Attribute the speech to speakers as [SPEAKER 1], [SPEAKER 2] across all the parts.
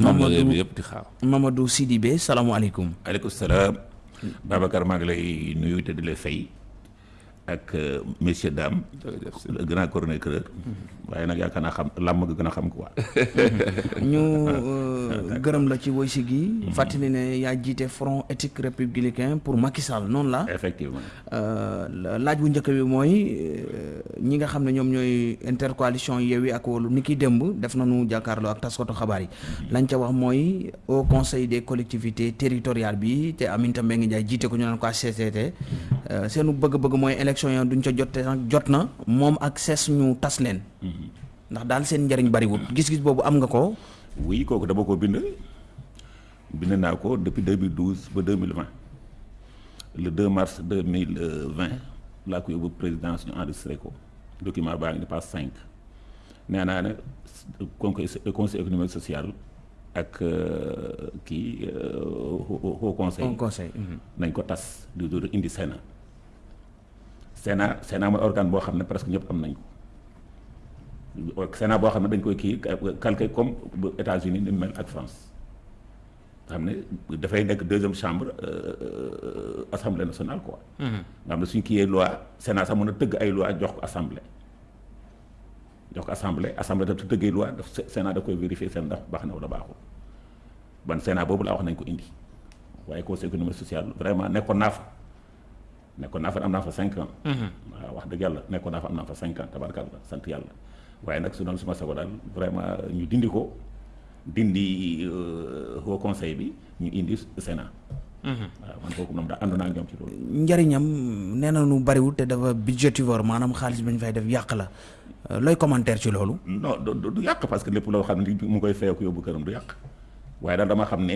[SPEAKER 1] Mamadou
[SPEAKER 2] yëpp di xaar.
[SPEAKER 1] Mamadou Sidibé salaamaaleykum.
[SPEAKER 2] aleykum salaam Babacar maa ngi lay nuyu te di la fay ak messieurs dames
[SPEAKER 3] jërëjëf si
[SPEAKER 2] le grand chroniqueur waaye nag yaakaar naa xam làmm nga gën a xam quoi
[SPEAKER 1] ñu gërëm la ci woysi gi. fàttali ne yaa jiite front éthique républicain pour Macky Sall noonu la.
[SPEAKER 2] effectivement
[SPEAKER 1] Euh, la- laaj bu njëkk bi mooy euh, ñi nga xam ne ñoom ñooy intercoalition Yewwi ak Wallu ni ki démb def nañu jàkkaarloo ak taskatu xabaar yi lañ ca wax mooy au conseil des collectivités territoriales bi te Aminata Mbengue Ndiaye jiite ko ñu naan ko HCCT euh, seenu bëgg-bëgg mooy élection yi duñ ca jot te nag jot na moom ak ses ñu tas leen. Ndax daal seen njariñ bariwul gis-gis boobu am nga ko?
[SPEAKER 2] Oui kooku dama ko bind. Bind naa ko depuis 2012 ba 2020 le 2 mars 2020 laa ko yóbbu présidence ñu enregistré ko. Document baa ngi ni passe 5 nee naa ne conseil conseil économique social ak euh, kii euh, haut conseil.
[SPEAKER 1] Conseil mhm.
[SPEAKER 2] nañ ko tas di door indi Sénat Sénat Sénat mooy organe boo xam ne presque ñëpp am nañ ko Sénat boo xam ne dañ koy kii calqué comme bu États-Unis ni mel ak France. Nga xam ne dafay nekk deuxième chambre euh, assemblée nationale quoi. nga xam ne suñ kiyee loi Sénat sax mën a tëgg ay loi jox ko assemblée. Jox ko assemblée assemblée daf tëggee loi daf Sénat da koy vérifier seen ndax baax na wala baaxul. Ban Sénat boobu laa wax nañ ko indi. Waaye conseil économique social vraiment nekkoon naa fa nekkoon naa fa am naa fa cinq ans. waaw wax dëgg yàlla nekkoon naa fa am naa fa cinq ans tabarkalla sant yàlla waaye nag su doon suma sago daal vraiment ñu dindi ko. Dindi euh, haut conseil bi ñu indi Sénat. waaw man kooku moom daal ànd naa ak ñoom ci loolu.
[SPEAKER 1] njariñam nee na nu bariwul te dafa budgétivore maanaam xaalis bi ñu fay def yàq la looy commentaire ci loolu
[SPEAKER 2] non du du yàq parce que lépp loo xam ne mu koy fayoo ko yóbbu këram du yàq waaye daal dama xam ne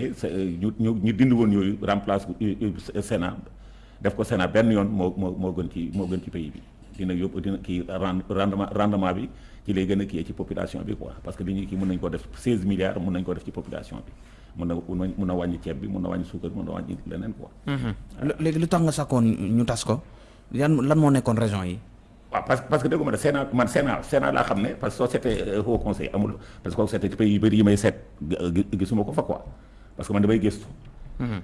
[SPEAKER 2] ñu ñu ñu dindi woon yooyu remplace u- u- Sénat def ko Sénat benn yoon moo moo moo gën ci moo gën ci pays bi. Dina yóbbu dina kii rendement rendement bi ci lay gën a kii ci population bi quoi. Parce que li ñuy kii mën ko def 16 milliards mën ko def ci population bi. Mun na mun na wàññi ceeb bi mun na wàññi suukar mun na wàññi leneen quoi.
[SPEAKER 1] Léegi lu tax nga sakkoon ñu tas ko? Yan lan moo nekkoon raison yi?
[SPEAKER 2] Waaw parce que parce que dégguma Sénat man Sénat Sénat laa xam ne parce que soo seetee haut conseil amul parce que kooku seetee ci pays yu bëri yi may seet gi- gisuma ko fa quoi. Parce que man damay gëstu.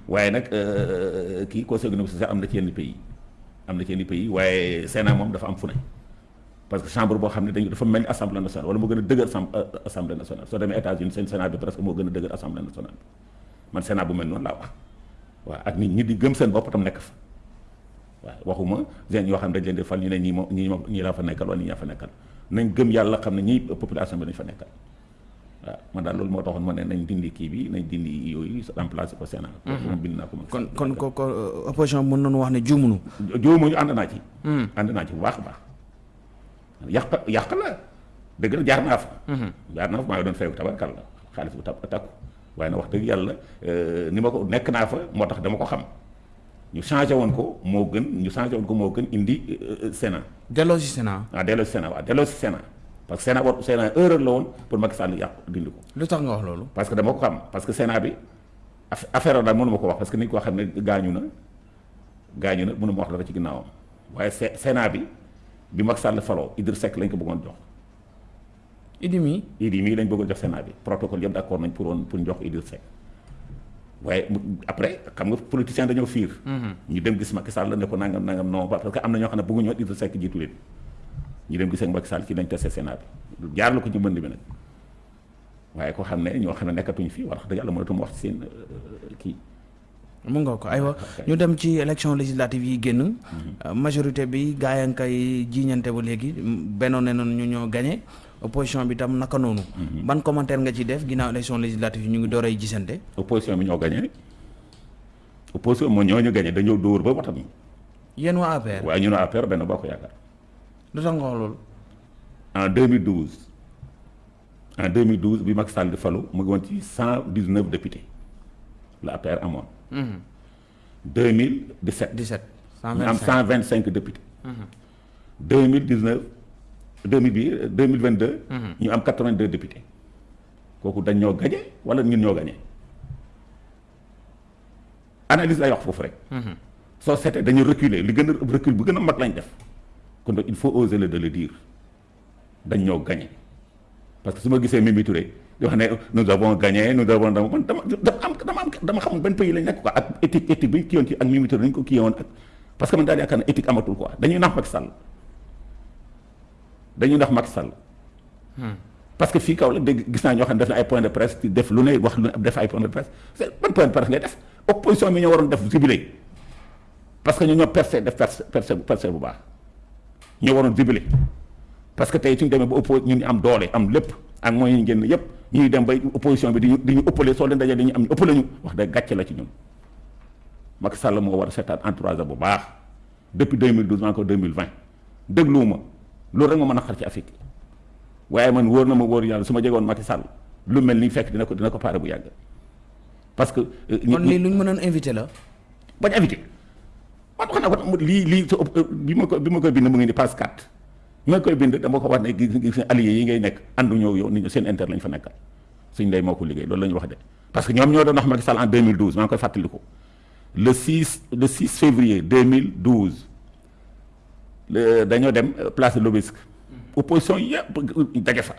[SPEAKER 2] Waaye nag euh, kii conseil social am na ci yenn pays am na ci yenn pays waaye Sénat moom dafa am fu ne parce que chambre boo xam ne dañu dafa mel ni assemblée nationale wala moo gën a dëgër assemblée nationale soo demee États-Unis seen Sénat bi presque moo gën a dëgër assemblée nationale man Sénat bu mel noonu laa wax waaw ak nit ñi di gëm seen bopp tam nekk fa. waaw waxuma gen yoo xam ne dañ leen di fal ñu ne ñii moom ñii moom ñii laa fa nekkal wala ñii laa fa nekkal nañ gëm yàlla xam ne ñii population bi dañ fa nekkal man daal loolu moo taxoon ma ne nañ dindi kii bi nañ dindi yooyu remplacer ko Sénat. moom bind naa ko moom.
[SPEAKER 1] kon kon ko ko opposition mën nañu wax ne juumunu
[SPEAKER 2] juumu ñu ànd naa ci. ànd naa ci bu baax a baax yàq yàq la dëgg la jaar naa fa. jaar naa fa maa ngi doon fayu tabarkal la xaalis bu ta- takku waaye nag wax dëgg yàlla euh, ni ma ko nekk naa fa moo tax dama ko xam ñu changé woon ko moo gën ñu changé woon ko moo gën indi euh, Sénat.
[SPEAKER 1] delloo si Sénat
[SPEAKER 2] ah delloo si Sénat waaw delloo si Sénat parce que Sénat war Sénat erreur la woon pour Macky Sall yàq dindi ko
[SPEAKER 1] lu tax nga wax loolu
[SPEAKER 2] parce que dama ko xam parce que Sénat bi aff- affaire daal mënu ma ko wax parce que nit koo xam ne gaañu na gaañu na mënu ma wax dara ci ginnaawam waaye Sé- Sénat bi bi Macky Sall faloo Idriss Seck lañ ko bëggoon jox
[SPEAKER 1] idi mi
[SPEAKER 2] Idi mii lañ bëggoon jox Sénat bi protocole yëpp d'accord nañ pour woon pour jox Idriss Seck waaye mu- après xam nga politicien dañoo fiir ñu dem gis Macky Sall ne ko nangam nangam non parce que am na ñoo xam ne bëgguñu woon Idriss Seck jiitu leen ñu dem gis ak Macky Sall ci lañ testé Sénat bi jaar la ko ci mbënd bi nag waaye ko xam ne ñoo xam ne nekkatuñu fii wax dëgg yàlla mënatuma wax seen kii
[SPEAKER 1] mu nga ko aywa ñu dem ci élection législative yi génn majorité bi gaa yaa ngi koy jiiñante ba léegi bennoon ne noonu ñu ñoo gagné opposition bi tam naka noonu ban commentaire nga ci def ginnaaw élection législative yi ñu ngi door ay gisante
[SPEAKER 2] opposition bi ñoo gagné opposition moo ñoo ñu gagné dañoo dóor ba watam
[SPEAKER 1] yéen waa APR
[SPEAKER 2] waaye ñu ne APR benn bokk yaakaar
[SPEAKER 1] lu tax nga wax loolu?
[SPEAKER 2] En 2012 en 2012 bi Macky Sall di falu mu ngi woon ci 119 députés la APR amoon. 2017
[SPEAKER 1] 17
[SPEAKER 2] ñu am
[SPEAKER 1] 125
[SPEAKER 2] 125 députés. 2019 2000 bi 2022 ñu am 82 députés. Kooku dañ ñoo gañe wala ñun ñoo gañe analyse lay wax foofu rek. Soo seetee dañu reculer li gën a recul bu gën a mag lañ def kon donc il faut oser le de le dire. Dañ ñoo gañe parce que su ma gisee Mimi Touré di wax ne nous avons gagné nous avons dama man dama dama am dama am dama xamul benn pays lañ nekk quoi. Ak éthique éthique bi ñu kii woon ci ak Mimi Touré nañu ko kii woon ak parce que man daal yaakaar éthique amatul quoi. Dañuy nax Macky Sall. Dañuy nax Macky Sall. Parce que fii kaw la dégg gis naa ñoo xam ne def na ay point de presse def lu ne wax lu ne def ay point de presse. C'est ban point de presse ngay def? Opposition bi ñoo waroon def jubilé. Parce que ñoo ñoo percé def percé percé percé bu baax ñoo waroon parce que tey suñu demee ba oppo ñun ñu am doole am lépp ak moyens yi génn yëpp ñuy dem bay opposition bi di ñu di ñu ëppale soo leen dajee am ñu ëppale ñu. Wax dëgg gàcce la ci ñun Macky Sall moo war a seetaan entourage bu baax. Depuis 2012 encore 2020 dégluwuma. Loolu rek ma mën a xar ci Afrique. Waaye man wóor na ma wóor yàlla su ma jegoon Macky Sall lu mel ni fekk dina ko dina ko pare bu yàgg. Parce que.
[SPEAKER 1] kon lii lu ñu mënoon invité la?
[SPEAKER 2] bañ invité man wax naa ko lii lii bi ma ko bi ma koy bind mu ngi ni passe 4 bi ma koy bind dama ko wax ne gis gis alliés yi ngay nekk àndu ñëw yow nit ñi seen intérêt lañ fa nekkal. Suñ ndey moo ko liggéey loolu la ñu wax de. Parce que ñoom ñoo en 2012 maa koy le 6 le 6 février 2012 le dañoo dem place de opposition yëpp daje fa.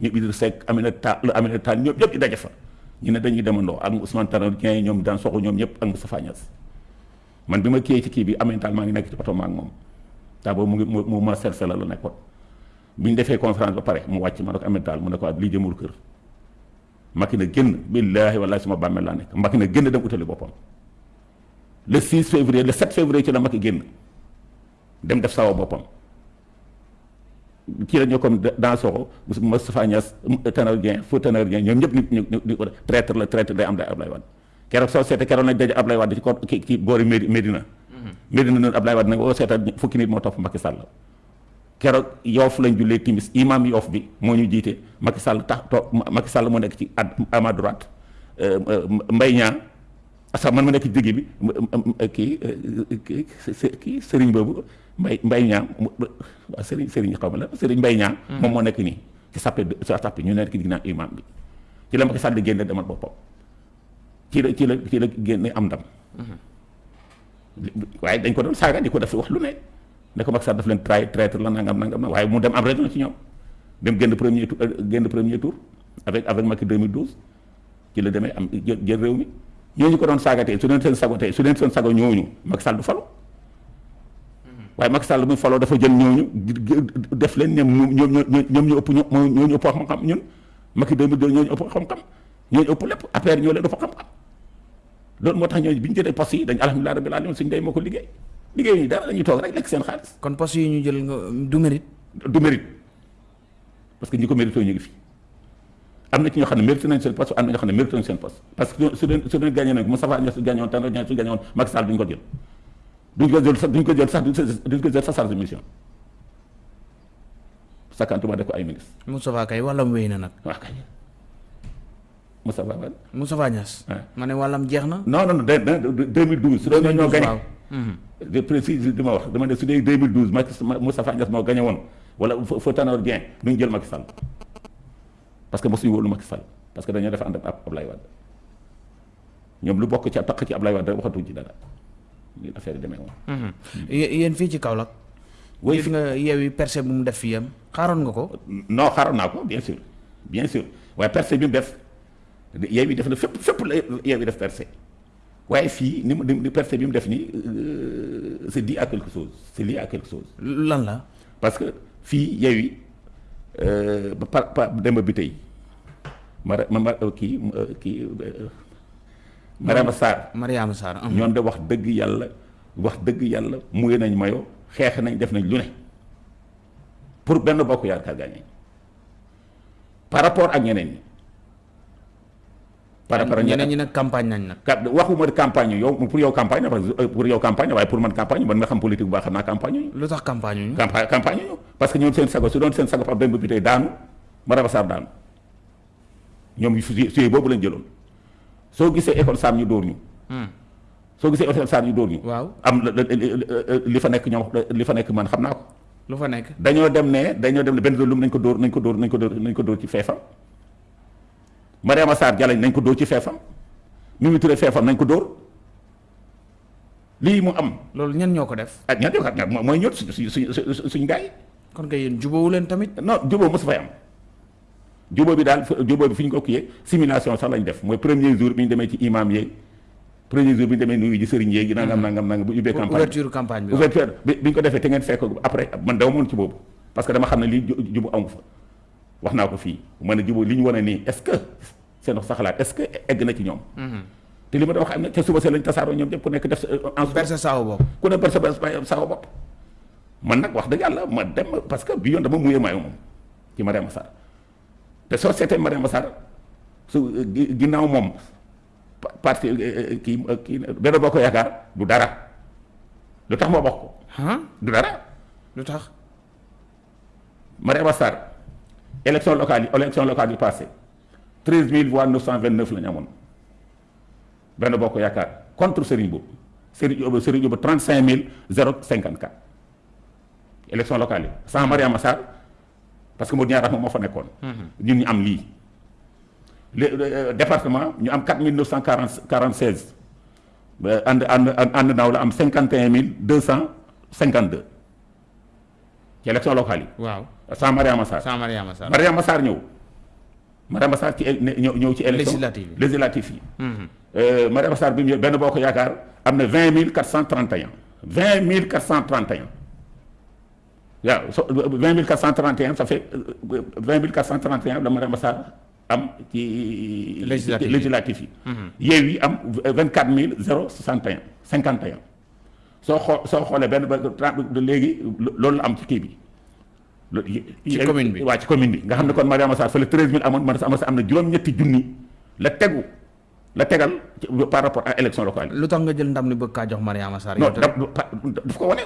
[SPEAKER 2] Ñu Idrissa Seck Aminata Aminata ñëpp fa. Ñu ñëpp man bi ma kiyee ci kii bi Tall maa ngi nekk ci oto ma moom taa boobu mu mu ma serse la la nekkoon bi ñu defee conférence ba pare mu wàcc ma ko Aminata Tall mu ne ko lii jëmul kër. Macky na génn billaahi wallaahi suma bàmmeel laa nekk. Macky na génn dem utali boppam. Le 6 février le 7 février ci la Macky génn dem def sawa boppam. Kii la ñoo comme dans soxo Moustapha Niasse Tanor Dieng Fou Tanor Dieng ñoom ñëpp nit ñu traître la traître day am day Ablaye Wade keroog soo seete keroog nañ daje Ablaye Wade ci ko ki ci boori Médina Médina noonu Ablaye Wade nag boo seeta fukki nit moo topp Macky Sall keroog yoof lañ jullee timis imam yoof bi moo ñu jiite Macky Sall tax to Macky Sall moo nekk ci à ma droite Mbaye Niang sax man ma nekk ci digg bi kii kii kii sëriñ boobu mbay mbay ñaam waaw sëriñ sëriñ xaw ma la sëriñ mbay ñaam moom moo nekk nii ci sappe sa sappe ñu nekk ginnaaw imam bi ci la Macky Sall di génne demal boppam ci la ci la ci la génne am ndam waaye dañ ko doon saaga di ko def wax lu ne ne ko Macky Sall daf leen trahi traître la nangam nangam na waaye mu dem am raison ci ñoom dem génn premier tour génn premier tour avec avec Macky 2012 ci la demee am jël réew mi ñooñu ko doon saaga tey su leen seen sago tey su leen seen sago ñooñu Macky Sall du falu waaye Macky Sall muy faloo dafa jël ñooñu def leen ñoom ñoom ñoom ñu ëpp ñoo ñooñu ëpp xam-xam ñun Macky 2002 ñooñu ëpp xam-xam ñooñu ëpp lépp affaire ñoo leen ëpp xam-xam loolu moo tax ñooñu bi ñu jëlee poste yi dañ alhamdulilah rabbil alamin suñu day moo ko liggéey liggéey ñu dara dañuy toog rek lekk seen xaalis
[SPEAKER 1] kon poste yi ñu jël nga du mérite.
[SPEAKER 2] du mérite parce que ñi ko mérité ñu ngi fi am na ci ñoo xam ne mérité nañ seen poste am na ñoo xam ne mérité nañ seen poste parce que su leen gagné nag Moustapha Niasse gagné woon Tanor Dieng su gagné woon Macky Sall duñ ko jël duñ ko jël sax duñ ko jël sax duñ ko jël sax charge de mission sakantuma def ko ay ministre
[SPEAKER 1] Moustapha kay wàllam wéy na nag.
[SPEAKER 2] waaw kay Moustapha Wade
[SPEAKER 1] Moustapha Niasse.
[SPEAKER 2] Ouais.
[SPEAKER 1] ma ne wàllam jeex na.
[SPEAKER 2] non non non de de 2012 su doon ñoo gagné de précise li ma wax dama ne su dee 2012 Macky Moustapha Niasse moo gagné woon wala fa fa Tanor Dieng duñ jël Macky Sall parce que mosuñu wóolu Macky Sall parce que dañoo def ànd ak Ablaye Wade ñoom lu bokk ci taq ci Ablaye Wade rek waxatuñ ci dara li affaire yi demee woon.
[SPEAKER 1] Mhm. Yé- yéen fii ci Kaolack.
[SPEAKER 2] Oui,
[SPEAKER 1] gis nga yeewi percé bu mu def fii yam xaaroon nga ko.
[SPEAKER 2] non xaaroon naa ko bien sûr bien sûr waaye percé bi mu def yeew bi def na fépp fépp la yeew bi def percé waaye fii ni mu ni percé bi mu def nii euh, à quelque chose c'est lié à quelque chose
[SPEAKER 1] lan la?
[SPEAKER 2] parce que fii yeew yi ba pa pa demba bi tey ma ma ma kii euh, kii euh, Mariama Sarr
[SPEAKER 1] Mariama Sarr. mhm.
[SPEAKER 2] ñoom de wax dëgg yàlla wax dëgg yàlla muye nañ mayo xeex nañ def nañ lu ne pour benn bokk yaakaar par rapport ak ñeneen ñi par rapport ak
[SPEAKER 1] ñeneen ñi nag campagne nañ nag.
[SPEAKER 2] ka waxuma campagne yow pour yow campagne pour yow campagne waaye pour man campagne man nga xam politique bu baax xam naa campagne ñu
[SPEAKER 1] lu tax campagne ñu.
[SPEAKER 2] campagne campagne ñu parce que ñoom seen sago su doon seen sago Pape Demba bi tey daanu Mariama Sarr daanu ñoom su su boobu lañ jëloon soo gisee école Sam ñu dóor ñu
[SPEAKER 1] Hmm.
[SPEAKER 2] soo gisee école Sam ñu dóor ñu
[SPEAKER 1] waaw
[SPEAKER 2] am li fa nekk ñoom li fa nekk man xam naa ko
[SPEAKER 1] lu fa nekk.
[SPEAKER 2] dañoo dem ne dañoo dem ne benn lum nañ ko dóor nañ ko dóor nañ ko dóor nañ ko dóor ci feefam Mariama Sarr Jalañ nañ ko dóor ci feefam. Mimi Touré feefam nañ ko dóor. Lii mu am.
[SPEAKER 1] Loolu ñen ñoo ko def.
[SPEAKER 2] ak ña def? Ak mooy ñot suñ suñ suñ suñ gars yi
[SPEAKER 1] kon kay yéen jubóowu leen tamit.
[SPEAKER 2] non jubóo mosu fay am. Jubóo bi daal jubóo bi fi ñu ko kiyee simulation sax lañ def. Mooy premier jour bi ñu demee ci imam yeeg premier jour bi ñu demee nuyu ji sëriñ yeegi nangam nangam nangam bu ubbee campagne.
[SPEAKER 1] ouverture campagne bi
[SPEAKER 2] ouverture bi bi ñu ko defee te ngeen fekk après man dama moon ci boobu. Parce que dama xam ne lii jubu amu fa wax naa ko fii. Ma ne jubu li ñu wane nii est-ce que seen sa xalaat est-ce que egg na ci ñoom? Te li ma doon wax am na ca suba see lañ tasaaroo ñoom ñëpp ku nekk def en
[SPEAKER 1] berse saaw bopp.
[SPEAKER 2] ku ne berse saaw bopp. Man nag wax dëgg yàlla ma dem parce que bi yoon dama muyee maayo moom ci Mariama Sarr. Te soo seetee Mariama Sarr su ginnaaw moom parti kii kii benn boo ko yaakaar du dara. Lu tax moo bokk ko? Du dara.
[SPEAKER 1] Lu tax?
[SPEAKER 2] Mariama Sarr élection locale yi élection locale yi passé. treize mille voix neuf cent vingt neuf la ñu amoon. Benn boo ko yaakaar contre Serigne Boub Serigne Boub Serigne Boub trente cinq mille zéro cinquante quatre élection locale yi sans Mariama Sarr parce que mu ñaar moom moo fa nekkoon. ñun ñu am lii. le département ñu am quatre mille neuf cent quarante quarante seize ànd ànd ànd naaw la am cinquante et un mille deux cent cinquante deux ci élection locale yi.
[SPEAKER 1] waaw
[SPEAKER 2] sans Mariama Sarr.
[SPEAKER 1] sans Mariama Sarr
[SPEAKER 2] Mariama Sarr ñëw. Mariama Sarr ci ñëw ñëw ci élection
[SPEAKER 1] législative yi
[SPEAKER 2] législative yi. Mariama Sarr bi mu benn boo ko yaakaar am na vingt mille quatre cent trente et un vingt mille quatre cent trente et un waaw so vingt mille quatre cent trente et un ça fait vingt mille quatre cent trente et un la Mariama Sarr am ci.
[SPEAKER 1] législative yi
[SPEAKER 2] législative yi. yeew yi am vingt quatre mille zéro soixante et un cinquante et un soo xoo soo xoolee benn ba léegi loolu la am ci kii bi.
[SPEAKER 1] Ci commune bi
[SPEAKER 2] waaw ci commune bi nga xam ne kon Mariama Sarr fële treize mille amoon man am na juróom-ñetti junni la tegu la tegal par rapport à élection locale yi.
[SPEAKER 1] lu tax nga jël ndam ni bëgg kaa jox Mariama Sarr.
[SPEAKER 2] non daf ko wane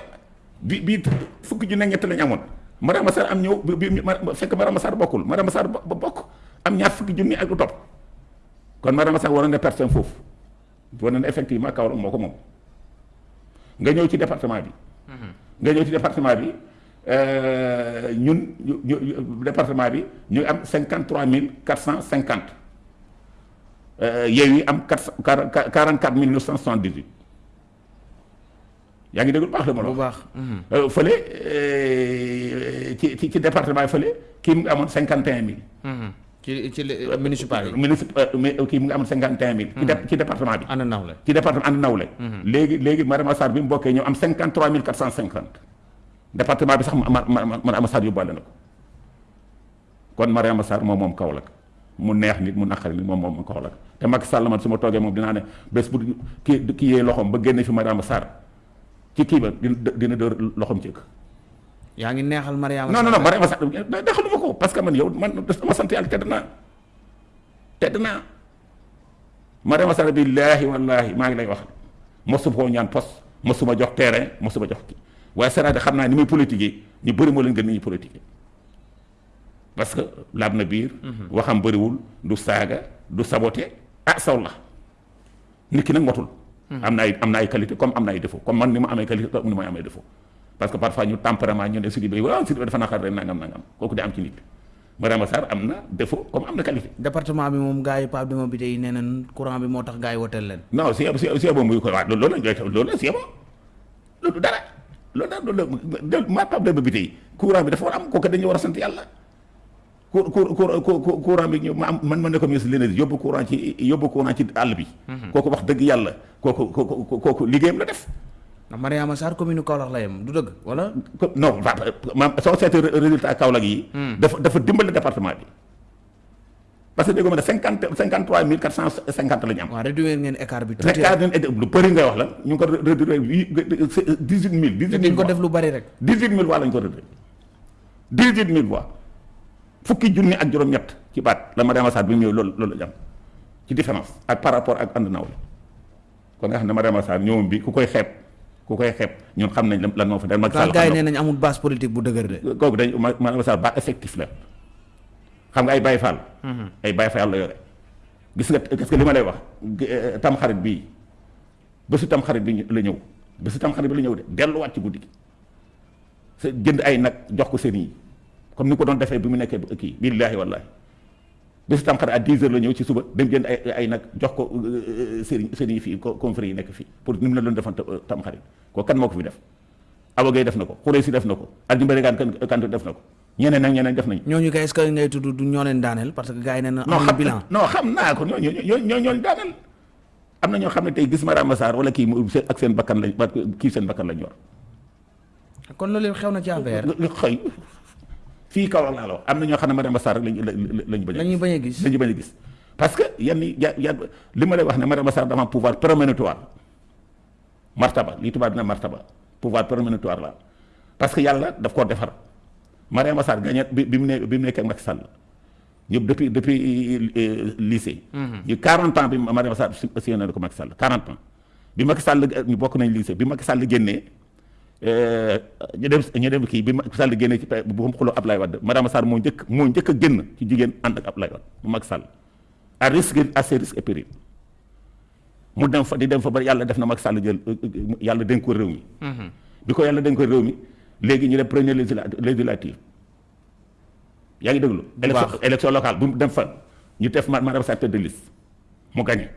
[SPEAKER 2] bi bii fukki junne ñett lañu amoon Mariama Sarr am ñëw bi bi fekk Mariama Sarr bokkul Mariama Sarr ba bokk am ñaar fukki junni ak lu topp kon Mariama Sarr waroon na personne foofu wane na effectivement Kaolack moo ko moom nga ñëw ci département bi. nga ñëw ci département bi. ñun département 53 450 il y a eu 44 978 yaa ngi déglu baax la ma la
[SPEAKER 1] wax
[SPEAKER 2] fële ci ci département yi fële kii mu 51 000.
[SPEAKER 1] Mhm. Euh, municipal
[SPEAKER 2] municipal kii mu ngi am 51000. ci mhm. ci département bi.
[SPEAKER 1] ànd nawle.
[SPEAKER 2] Département ànd département bi sax ma ma ma Mariama Sarr yóbbaale na ko kon Mariama Sarr moom moom Kaolack mu neex nit mu naqari nit moom moom Kaolack te Macky Sall man su ma toogee moom dinaa ne bés bu kii kii yee loxoom ba génne fi Mariama Sarr ci kii ba dina dina dóor loxoom ci
[SPEAKER 1] yaa ngi neexal Mariama
[SPEAKER 2] non non non Mariama Sarr dexaluma ko parce que man yow man dama sant yàlla tedd naa tedd naa Mariama Sarr billaahi wallaahi maa ngi lay wax koo ñaan poste mosuma jox terrain mosuma jox kii waaye c'est-à-dire xam naa ni muy politique ñu bëri moo leen gën ni ñuy politique parce que laab na biir. waxam bëriwul du saaga du saboté ah saw la nit ki nag motul. am na ay am na ay qualité comme am na ay défaut comme man ni ma amee qualité comme ni ma amee défaut parce que parfois ñu tempérament ñu ne Sidibé waaw Sidibé dafa naqar rek nangam nangam kooku di am ci nit Mariama Sarr am na défaut comme am na qualité.
[SPEAKER 1] département bi moom gars yi Pape Demba bi tey nee nañ courant bi moo tax gars yi woteel leen.
[SPEAKER 2] non si si si boobu muy ko waaw loolu la loolu la si loolu dara. Loolu daal loolu maa Pape Demba bi tey courant bi dafa war am kooku dañuy war a sant yàlla cour cour courant bi ñu ma am man ma ne ko ministre l'énergie yóbbu courant ci yóbbu courant ci àll bi. kooku wax dëgg yàlla kooku kooku kooku liggéeyam la def.
[SPEAKER 1] ndax Mariama Sarr commune Kaolack la yem du dëgg wala.
[SPEAKER 2] non ma soo seetee résultat Kaolack yi. dafa dafa dimbali département bi. Parce que dégg nga ne cinquante cinquante trois mille quatre cent cinquante la ñu am.
[SPEAKER 1] waaw réduire ngeen écart bi. tuuti
[SPEAKER 2] écart ngeen lu bëri ngay wax la ñu ngi ko réduire dix huit mille. dix huit mille
[SPEAKER 1] ko def lu bëri rek.
[SPEAKER 2] dix huit mille voix la ñu ko réduire dix huit mille voix fukki junni ak juróom-ñett ci baat la Mariama Sarr bi mu ñëw loolu loolu la ñu am ci différence ak par rapport ak ànd nawle kon nga xam ne Mariama Sarr ñëwam bi ku koy xeeb ku koy xeeb ñun xam nañ lan moo fa dem. Macky Sall
[SPEAKER 1] gars yi nee nañ amul base politique bu dëgër de.
[SPEAKER 2] kooku dañ Mariama Sarr ba effectif la. Xam nga ay Baye Fall. ay Baye Fall la yore. gis nga gis nga li ma lay wax? Tam xarit bii bésu tam xarit bi la ñëw. Bésu tam xarit bi la ñëw de delluwaat ci guddi gi. Sa jënd ay nag jox ko sëriñ yi. Comme ni ko doon defee bi mu nekkee kii billaahi wallaahi. Bésu tam xarit à 10 heures la ñëw ci suba dem jënd ay ay nag jox ko sëriñ sëriñ yi fii confrères yi nekk fii pour ni mu la doon defan tam xarit ko kan moo ko fi def? Awa Gueye def na ko Khoureysi def na ko Alioune Mbengue Kane def na ko ñeneen ak ñeneen def nañ
[SPEAKER 1] ñooñu kay est-ce que ngay tudd du ñoo leen daaneel parce que gars yi nee na
[SPEAKER 2] non
[SPEAKER 1] amuñu
[SPEAKER 2] xam
[SPEAKER 1] bilan
[SPEAKER 2] non xam naa ko ñoo ñoo ñoo ñoo daaneel am na ñoo xam ne tey gis Mariama Sarr wala kii ak seen bakkan lañ kii seen bakkan lañ yor
[SPEAKER 1] kon loolu xew na ci affaire
[SPEAKER 2] xëy fii kaw laa la wax am na ñoo xam ne Sarr rek lañ lañ bañ a
[SPEAKER 1] lañuy bañ a gis.
[SPEAKER 2] Lañu bañ a gis. Parce que yenn yi ya ya li ma lay wax ne Sarr dafa am pouvoir prémonitoire martaba lii tubaab dina martaba. Pouvoir prémonitoire la. Parce que yàlla daf koo defar Mariama Sarr gagné bi bi mu ne bi mu nekkee ak Macky Sall ñëpp depuis depuis lycée. ñu 40 ans bi Mariama Sarr si si na ko Macky Sall 40 ans bi Macky Sall ñu bokk nañ lycée bi Macky Sall génnee euh, ñu dem ñu dem kii bi Macky Sall génnee ci bu mu xuloo Ablaye Wade Mariama Sarr moo njëkk moo njëkk a génn ci jigéen ànd ak Ablaye Wade bu Macky Sall à risque à ses risques et périls mu dem fa di dem fa ba yàlla def na Macky Sall jël yàlla dénk ko réew mi. bi ko yàlla dénk ko réew mi léegi ñu def première législa législative yaa ngi déglu. Élection élection locale bu mu dem fa ñu def ma Mariama Sarr tête de liste mu gagné.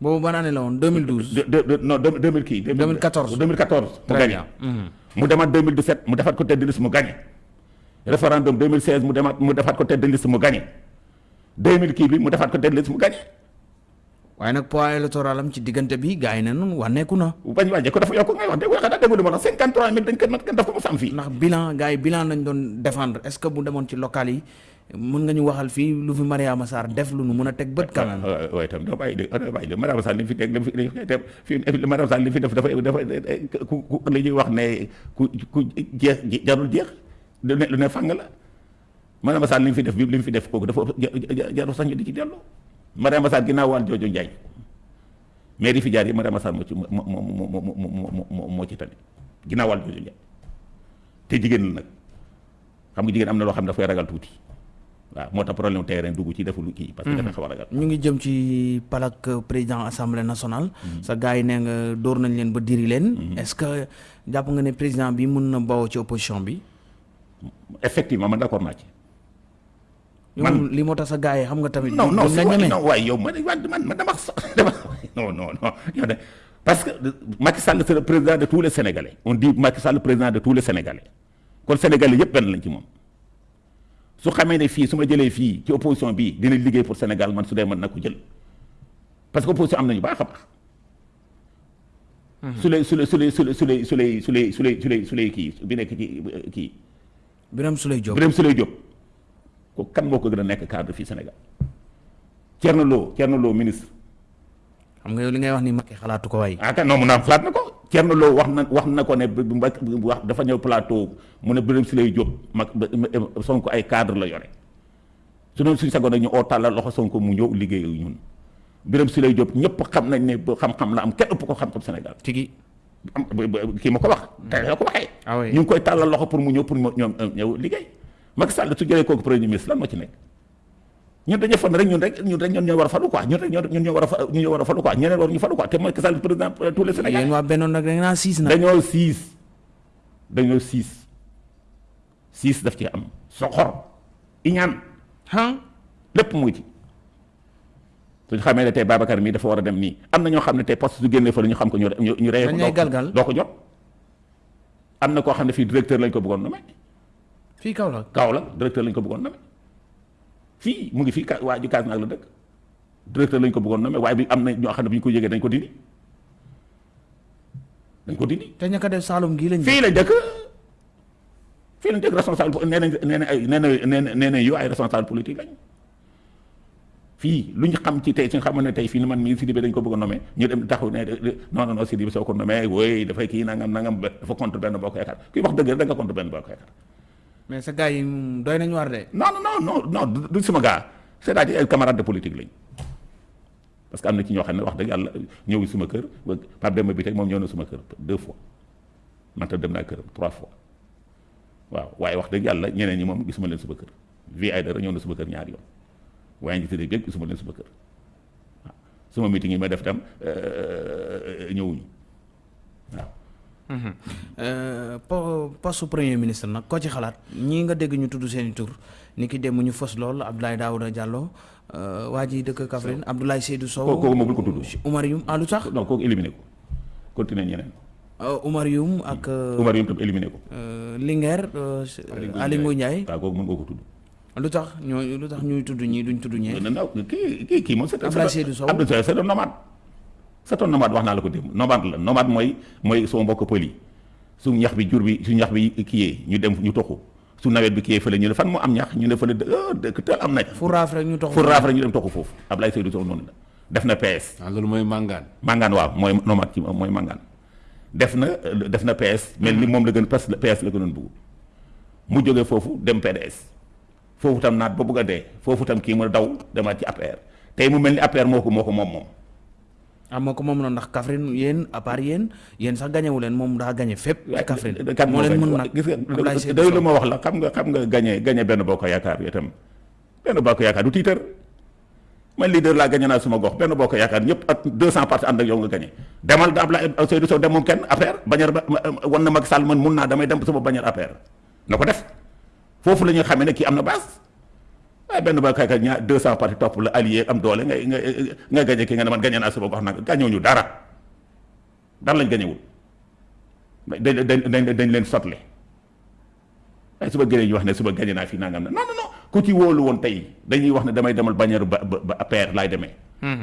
[SPEAKER 1] boobu ban année la woon 2012
[SPEAKER 2] de de de non deux deux mille kii.
[SPEAKER 1] 2014
[SPEAKER 2] 2014 mu gagné.
[SPEAKER 1] Mhm.
[SPEAKER 2] mu demaat 2017 mu defaat ko tête de liste mu gagné. référendum 2016 mu demaat mu defaat ko tête de liste mu gagné. 2000 kii bi mu defaat ko tête de liste mu gagné.
[SPEAKER 1] Waaye nag poids électoral am ci diggante bi gars yi ne noonu wànneeku na
[SPEAKER 2] bañ wàññee ko dafa yokk ngay wax dégg xanaa déggu li ma wax 53 000 dañ ko nat daf ko mos a am fii.
[SPEAKER 1] ndax bilan gars yi bilan lañ doon défendre est-ce que bu demoon ci local yi mën nga ñu waxal fii lu fi Mariama Sarr def lu nu mën a teg bët quand même
[SPEAKER 2] waaw waaw itam doo bàyyi de doo bàyyi de Mariama Sall li fi teg li fi fi Mariama Sall li fi def dafa dafa ku ku li ñuy wax ne ku ku jeex jarul jeex lu ne lu ne fàng la Mariama Sall li fi def bi li fi def kooku dafa jarul sax ñu di ci dellu Mariama Sall ginnaaw wàll jooju njaay mais yi fi jaar yi Mariama Sall moo ci moo moo moo moo moo moo ci tane ginnaaw wàll jooju njaay te jigéen la nag xam nga jigéen am na loo xam ne dafay ragal tuuti waaw moo tax problème terrain dugg ci deful kii parce que dafa xaw a ragal.
[SPEAKER 1] Ñu ngi jëm ci palak président assemblée nationale sa gars yi nee nga dóor nañ leen ba diri leen est-ce que jàpp nga ne président bi mën na bawoo ci opposition bi?
[SPEAKER 2] Effectivement man d'accord naa ci
[SPEAKER 1] man li moo tax sa gars yi xam nga tamit
[SPEAKER 2] non non
[SPEAKER 1] ñeme
[SPEAKER 2] non waaye yow man man man dama dama non non non yow de parce que Macky Sall c'est le président de tous les Sénégalais. On dit Macky Sall président de tous les Sénégalais. Kon Sénégalais yëpp benn lañ ci moom. Su xamee ne fii su ma jëlee fii ci opposition bii dina liggéey pour Sénégal man su dee mën na ko jël. Parce que opposition am nañu baax a baax. Su lay su lay su lay su lay su lay su lay su lay su lay su lay su lay kii bi nekk ci kii.
[SPEAKER 1] Birame Souleye Diop.
[SPEAKER 2] Birame Souleye Diop ko kan moo ko gën a nekk cadre fii Sénégal Thierno Lo Thierno Lo ministre
[SPEAKER 1] xam nga yow li ngay wax ni Macky xalaatu ko waay
[SPEAKER 2] ah kan non mu naan xalaat na ko Thierno Lo wax na wax na ko ne wax dafa ñëw plateau mu ne Birame Souleye Diop mag Sonko ay cadre la yore su doon suñu sagoon rek ñu oo tàllal loxo Sonko mu ñëw liggéey ak ñun Birame Souleye Diop ñëpp xam nañ ne ba xam-xam la am kenn ëpp ko xam-xam Sénégal
[SPEAKER 1] tigi
[SPEAKER 2] am kii ma ko wax tey la ko waxee
[SPEAKER 1] oui
[SPEAKER 2] ñu ngi koy tàllal loxo pour mu ñëw pour mu ñoom ñëw liggéey Macky Sall su jëlee kooku premier ministre lan moo ci nekk ñun dañuy fan rek ñun rek ñun rek ñun ñoo war a falu quoi ñun rek ñun ñoo war a fa ñun ñoo war a falu quoi ñeneen war ñu falu quoi te Macky Sall président tous les Sénégalais
[SPEAKER 1] yéen waa bennoon nag da naa siis nag
[SPEAKER 2] dañoo siis dañoo siis siis daf ci am soxor iñaan
[SPEAKER 1] ah
[SPEAKER 2] lépp mu ngi ci suñu xamee ne tey Babacar mii dafa war a dem nii am na ñoo xam ne tey poste su génnee fa la ñu xam ko ñu ñu
[SPEAKER 1] Dañ
[SPEAKER 2] doo ko jot am na koo xam ne fii directeur lañ ko bëggoon nommer
[SPEAKER 1] fii kaw la
[SPEAKER 2] Kaw la directeur lañ ko bëggoon nommer fii mu ngi fii waa ji kaas naag la dëkk directeur lañ ko bëggoon nommer waaye bi am na ñoo xam ne bu ñu ko yëgee dañ ko dindi dañ ko dindi
[SPEAKER 1] te ñaka def Saalum gii lañ
[SPEAKER 2] fii lañ dëkk fii lañ dëkk responsable nee nañ nee nañ ay nee nañ nee nañ nee nañ yow ay responsable politique lañ fii lu ñu xam ci tey suñu xamoon ne tey fii ni man mii Sidibé dañ ko bëgg a nommer ñu dem taxaw ne non non non Sidibé soo ko nommé wooy dafay kii nangam nangam dafa contre benn bokk yaakaar kuy wax dëgg rek da nga contre benn bokk yaakaar
[SPEAKER 1] mais sa gars yi doy nañu war de
[SPEAKER 2] non non non non du sama gars c'est-à-dire ay camarades de politique lañ parce que am na ci ñoo xam ne wax dëgg yàlla ñëw suma kër Pape Demba bi tey moom ñëw na suma kër deux fois. Man tam dem naa këram trois fois. Waaw waaye wax dëgg yàlla ñeneen ñi moom gisuma leen suma kër. Vie ay dara ñëw na suma kër ñaari yoon. Waaye njiité dég yëpp gisuma leen suma kër. Waaw suma meeting yi ma def tam ñëwuñu. Waaw.
[SPEAKER 1] po poste premier ministre nag koo ci xalaat ñii nga dégg ñu tudd seeni tur ni ki dem ñu fës lool Abdoulaye Daouda Diallo waa ji dëkk Kaffrine Abdoulaye Seydou Sow
[SPEAKER 2] kooku kooku moom bul ko tudd
[SPEAKER 1] Oumar Youm ah lu tax
[SPEAKER 2] non kooku éliminé ko continuer ñeneen
[SPEAKER 1] Oumar Youm ak.
[SPEAKER 2] Oumar Youm tam éliminé ko.
[SPEAKER 1] Linguère. Aly Ngouille Ndiaye
[SPEAKER 2] waaw kooku mën nga ko tudd.
[SPEAKER 1] lu tax ñoo lu tax ñuy tudd ñii duñ tudd ñee.
[SPEAKER 2] non non kii kii kii moom. c'est
[SPEAKER 1] Abdoulaye Seydou Sow
[SPEAKER 2] Abdoulaye Seydou nomade. C'est un nomade wax naa la ko démb. Nomade la. Nomade mooy mooy soo mbokk pël yi. Su ñax bi jur bi su ñax bi kiyee ñu dem ñu toxu. Su nawet bi kiyee fële ñu ne fan moo am ñax? Ñu ne fële dëkk teel am nañ.
[SPEAKER 1] fu raaf rek ñu toxu.
[SPEAKER 2] Fu raaf rek ñu dem toxu foofu. Abdoulaye Seydou Sow noonu la. Def na PS.
[SPEAKER 3] ah loolu mooy màngaan.
[SPEAKER 2] màngaan waaw mooy nomade ci mooy màngaan. Def na def na PS. Mel ni moom la gën PS PS la gënoon bëgg mu jógee foofu dem PDS. Foofu tam naat ba bëgg a dee. Foofu tam kii mu daw demaat ci APR. Tey mu mel ni APR moo ko moo ko moom moom.
[SPEAKER 1] Ah moo ko moom noonu ndax Kaffrine yéen à part yéen yéen sax gañewu leen moom daa gañe fépp. Kaffrine
[SPEAKER 2] kan
[SPEAKER 1] moo leen mën nag
[SPEAKER 2] gis nga doy lu ma wax la xam nga xam nga gañe gañe benn bokk yaakaar itam. Benn bokk yaakaar du tiitar. Man leader laa gañe naa suma gox. Benn bokk yaakaar ñëpp ak 200 partis ànd ak yow nga gañe demal da Abdoulaye Seydou Sow dem moom kenn APR bañar ba wan na Macky Sall man mun naa damay dem sama bañar APR na ko def. Foofu la ñuy xamee ne kii am na base benn bokk yaakaar ñaar 200 partis topp la allié am doole ngay nga nga gañe kii nga ne man gañe naa sama gox nag gañewu ñu dara dara lañ gañewul dañ dañ dañ dañ leen sotle waaye suba gënee ñu wax ne suba gañe naa fii nangam na non non non ku ci wóolu woon tey dañuy wax ne damay demal bañeeru ba ba ba APR laay demee.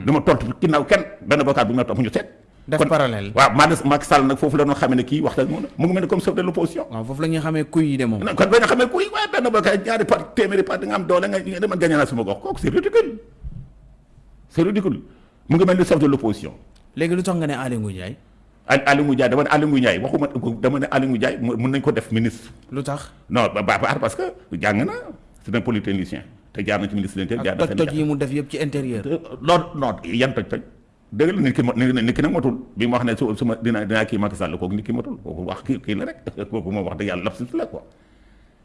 [SPEAKER 2] dama tolt ginnaaw kenn benn bokkaat bu ñu ma topp ñu seet.
[SPEAKER 1] Def parallèle
[SPEAKER 2] waaw maa des Macky Sall nag foofu la doon xamee ne kii wax dëgg moom mu ngi mel comme chef de l'opposition.
[SPEAKER 1] waaw foofu la ñuy xamee kuy yi de moom.
[SPEAKER 2] kon ba nga xamee kuy waaye benn bokkaat ñaari part téeméeri part nga am doole nga nga demal gañe naa sama gox kooku c'est ridicule c'est ridicule mu ngi mel ni chef de l'opposition.
[SPEAKER 1] léegi lu tax nga ne Aly Ngouille Ndiaye.
[SPEAKER 2] Al Aly Ngouille Ndiaye dama ne Aly Ngouille Ndiaye waxuma dama ne Aly Ngouille Ndiaye mën nañ ko def ministre.
[SPEAKER 1] lu tax.
[SPEAKER 2] non ba ba parce que jàng na c'est un polytechnicien te jaar na ci ministre de l'Intérieur. jaar
[SPEAKER 1] ak
[SPEAKER 2] na
[SPEAKER 1] toj-toj yi mu def yëpp ci intérieur.
[SPEAKER 2] loolu non yan toj-toj dëgg la nit ki ma nit ki nag matul. Bi ma wax ne su su ma dina dinaa kii Macky Sall kooku nit ki matul. Kooku wax kii kii la rek. Kooku moom wax dëgg yàlla lapsus la quoi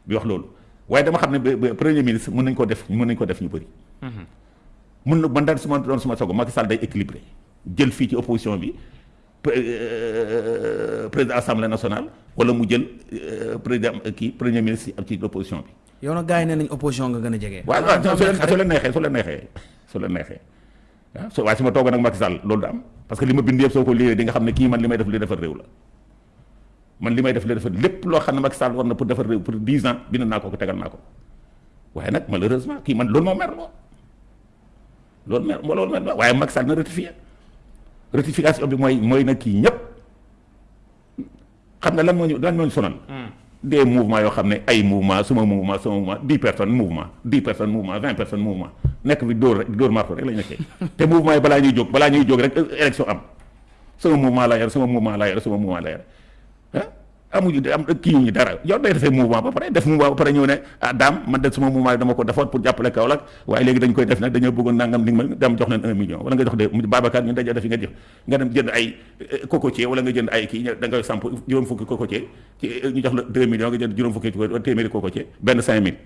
[SPEAKER 2] bi wax loolu waaye dama xam ne ba ba premier ministre mën nañ ko def mën nañ ko def ñu bëri. mun na man daal su ma doon suma sogo Macky Sall day équilibré jël fii ci opposition bi président assemblée nationale wala mu jël président kii premier ministre ci opposition bi.
[SPEAKER 1] yow nag gars yi nee nañ opposition nga gën a jege.
[SPEAKER 2] waaw waaw su leen su leen neexee su leen neexee su leen neexee waaw su waaye su ma toogoon nag Macky Sall? Loolu da am. Parce que li ma bind yëpp soo ko di nga xam ne kii man li may def li defar réew la. Man li may def li defar lépp loo xam ne Macky Sall war na pour defar réew pour 10 ans bind naa ko tegal naa ko. Waaye nag malheureusement kii man loolu moo mer loo loolu mer loolu mer loo waaye Macky Sall na rectifié rectification bi mooy mooy nag kii ñëpp. Xam nga lan moo ñu lan moo ñu sonal. Des mouvements yoo xam ne ay mouvement suma mouvement sama mouvement dix personnes mouvement dix personnes mouvement vingt personnes mouvement nekk fi dóor rek dóor marto rek la ñu nekkee. Te mouvement yi balaa ñuy jóg balaa ñuy jóg rek élection am. Sama mouvement laa yor sama mouvement laa yor sama mouvement laa yor ah amuñu am kii ñu dara yow day defee mouvement ba pare def mouvement ba pare ñëw ne ah daam man de sama mouvement dama ko defoon pour jàppale Kaolack waaye léegi dañ koy def nag dañoo bëggoon nangam li ma dem jox leen un million wala nga jox de Babacar ñu dajoo def nga jox nga dem jënd ay cocotier wala nga jënd ay kii da ngay samp juróom fukki cocotier ci ñu jox la deux millions nga jënd juróom fukki téeméeri cocotier benn cinq mille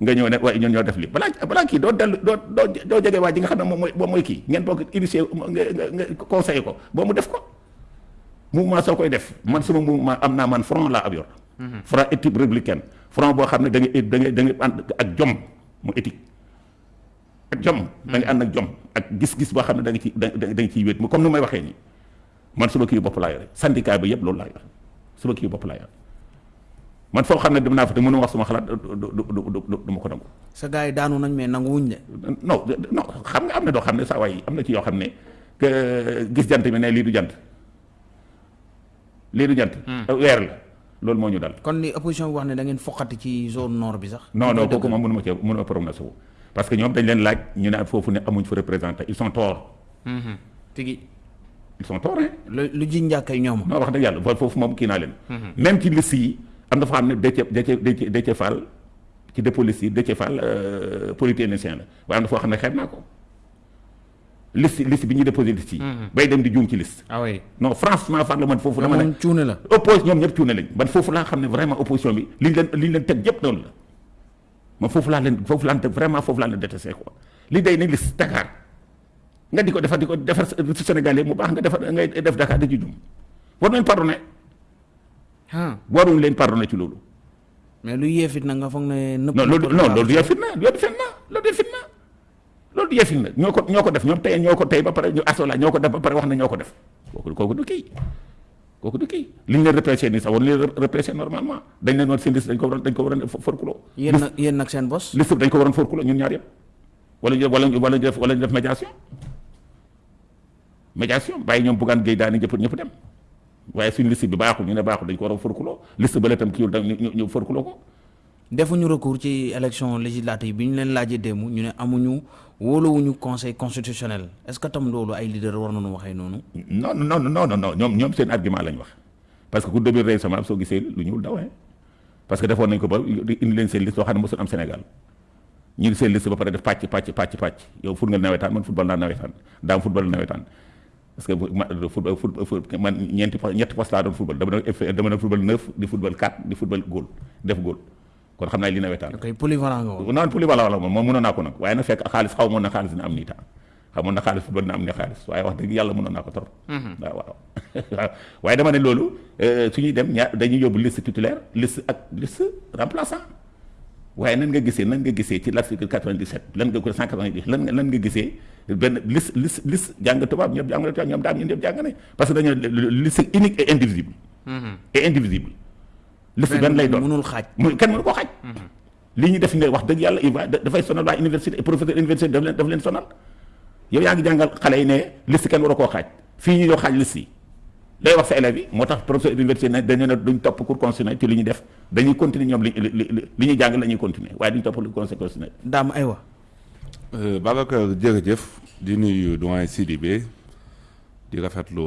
[SPEAKER 2] nga ñëw ne waaye ñun ñoo def li balaa balaa kii doo dellu doo doo doo jege waa ji nga xam ne moom mooy moom mooy kii ngeen bokk initié nga nga ko boo mu def ko mouvement soo koy def. Man sama mouvement am naa man front laa ab yor. Front éthique républicaine. Front boo xam ne da ngay da ngay da ngay ànd ak jom mu éthique. Ak jom. Da ngay ànd ak jom. Ak gis-gis boo xam ne da nga ci da nga ciy wéet. Mu comme ni may waxee nii. Man suba kii bopp laa yore. Syndicat bi yëpp loolu laa yor suba kii bopp laa yor man foo xam ne dem naa fa te mënu wax suma xalaat du du du du ma ko nangu.
[SPEAKER 1] Sa gars yi daanu nañ mais nangu wuñ de.
[SPEAKER 2] non non xam nga am na doo xam ne saa waay am na ci yoo xam ne que gis jant bi ne lii du jant lii du jant. Weer la. Loolu moo ñu dal.
[SPEAKER 1] Kon li opposition bi wax ne da ngeen foqati ci zone nord bi sax.
[SPEAKER 2] non non kooku moom mënu ma cee mënu ma prononcé wu parce que ñoom dañ leen laaj ñu ne foofu ne amuñ fa ils sont torts.
[SPEAKER 1] Tigi.
[SPEAKER 2] Ils sont torts hein.
[SPEAKER 1] Lu lu ji njàkkay ñoom.
[SPEAKER 2] non wax dëgg yàlla foofu moom kii naa leen. Même ci liste yi am na fa xam ne Déthié Déthié Déthié Fall ci dépôt liste yi Déthié Fall polytechnicien la. Waaye am na foo xam ne xeeb naa ko liste liste bi ñuy déposé liste yi. Bay dem di juum ci liste.
[SPEAKER 1] Ah oui.
[SPEAKER 2] non franchement la man foofu dama ne
[SPEAKER 1] moom cuune la.
[SPEAKER 2] oppose ñoom ñëpp cuune lañ. Man foofu laa xam ne vraiment opposition bi liñ leen liñ leen teg yëpp noonu la. Man foofu laa leen foofu laa leen teg vraiment foofu laa leen détesté quoi. Li day ne liste Dakar. Nga di ko defar di ko defar si Sénégal mu baax nga defar ngay def Dakar da ci jum war nañ pardonné.
[SPEAKER 1] Ah
[SPEAKER 2] waruñ leen pardonné ci loolu.
[SPEAKER 1] Mais lu yee fit na nga foog ne. nëpp
[SPEAKER 2] non loolu non loolu du yee fitna loolu du fitna loolu du fitna loolu du yee fitna ñoo ko ñoo ko def ñoom tey ñoo ko tey ba pare ñu asola ñoo ko def ba pare wax na ñoo ko def. Kooku kooku du kii. Kooku du kii. Li ñu leen représenté nii sax war leen représenté normalement. Dañ leen war seen liste dañ ko waroon dañ ko waroon forkuloo
[SPEAKER 1] yéen nag yéen nag seen bos.
[SPEAKER 2] liste dañ ko waroon forkuloo ñun ñaar yëpp. Wala ñu wala wala ñu def wala ñu def médiation. Médiation bàyyi ñoom buggaan géey daani ñëpp ñëpp dem. Waaye suñu liste bi baaxul ñu ne baaxul dañ ko war a forkuloo liste ba la tam kiiwul ñu ñu forkuloo ko.
[SPEAKER 1] Defuñu recours ci élection législative bi ñu leen laajee démb ñu ne amuñu wóoluwuñu conseil constitutionnel. Est-ce que tam loolu ay leader war nañu waxee noonu.
[SPEAKER 2] non non non non non ñoom ñoom seen argument lañ wax. Parce que ku demee récemment soo gisee lu ñuul dawee parce que defoon nañ ko ba indi leen seen liste loo xam ne mosul am Sénégal. Ñu seen liste ba pare def pàcc pàcc pàcc pàcc. Yow fut nga nawetaan man football naa nawetaan. Daam football nawetaan. Parce que ma football foot man ñeenti po ñetti poste laa doon football. Dama doon dama doon football neuf di football quatre di football góol def góol kon xam naa li nawetaan
[SPEAKER 1] ok polyvalent nga woon.
[SPEAKER 2] non polyvalent la moom moom mënoon naa ko nag waaye nag fekk xaalis xaw moon na xaalis dina am nii temps xamoon na xaalis football dina am ne xaalis waaye wax dëgg yàlla mënoon naa ko trop waaw waaw waaye dama ne loolu su ñuy dem ñaar dañuy yóbbu liste titulaire liste ak liste remplaçant waaye nan nga gisee nan nga gisee ci l'article 97 lan nga ko 190 lan nga lan nga gisee benn liste liste liste jàng tubaab ñëpp jàng tubaab ñoom daam ñun ñëpp jàng ne parce que dañoo liste unique et indivisible et indivisible liste benn lay doon.
[SPEAKER 1] mënul xaaj.
[SPEAKER 2] mu kenn mënu koo xaaj. Li ñu def ne wax dëgg yàlla il va dafay sonal waa université professeur université daf leen daf leen sonal. Yow yaa ngi jàngal xale yi ne liste kenn war a koo xaaj. Fii ñu yoo xaaj liste yi. Day wax sa élèves yi moo tax professeur université ne dañu ne duñ topp cours constitutionnel ci li ñu def. Dañuy continuer ñoom li li li ñuy jàng la ñuy continuer waaye duñ topp le conseil constitutionnel
[SPEAKER 1] daam aywa.
[SPEAKER 3] Babacar jërëjëf. Di nuyu doyen Sidibé. Di rafetlu